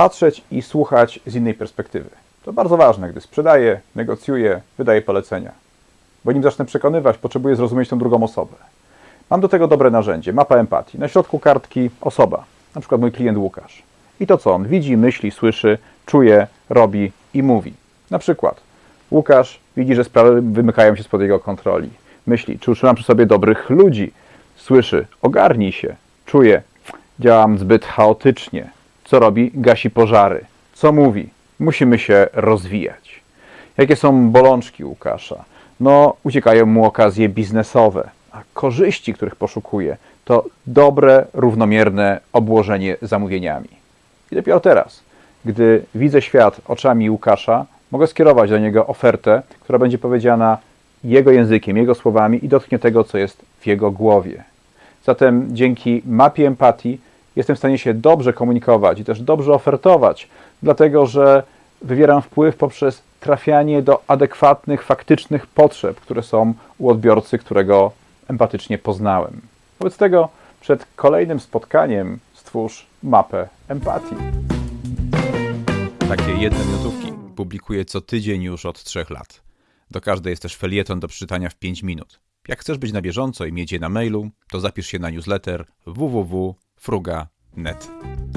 patrzeć i słuchać z innej perspektywy. To bardzo ważne, gdy sprzedaję, negocjuję, wydaję polecenia. Bo nim zacznę przekonywać, potrzebuję zrozumieć tę drugą osobę. Mam do tego dobre narzędzie, mapa empatii. Na środku kartki osoba, na przykład mój klient Łukasz. I to, co on widzi, myśli, słyszy, czuje, robi i mówi. Na przykład Łukasz widzi, że sprawy wymykają się spod jego kontroli. Myśli, czy utrzymam przy sobie dobrych ludzi. Słyszy, ogarnij się. Czuje, działam zbyt chaotycznie. Co robi? Gasi pożary. Co mówi? Musimy się rozwijać. Jakie są bolączki Łukasza? No, uciekają mu okazje biznesowe, a korzyści, których poszukuje, to dobre, równomierne obłożenie zamówieniami. I dopiero teraz, gdy widzę świat oczami Łukasza, mogę skierować do niego ofertę, która będzie powiedziana jego językiem, jego słowami i dotknie tego, co jest w jego głowie. Zatem dzięki mapie empatii jestem w stanie się dobrze komunikować i też dobrze ofertować, dlatego że wywieram wpływ poprzez trafianie do adekwatnych, faktycznych potrzeb, które są u odbiorcy, którego empatycznie poznałem. Wobec tego przed kolejnym spotkaniem stwórz mapę empatii. Takie jedne minutówki publikuję co tydzień już od trzech lat. Do każdej jest też felieton do przeczytania w 5 minut. Jak chcesz być na bieżąco i mieć je na mailu, to zapisz się na newsletter www.fruga.net.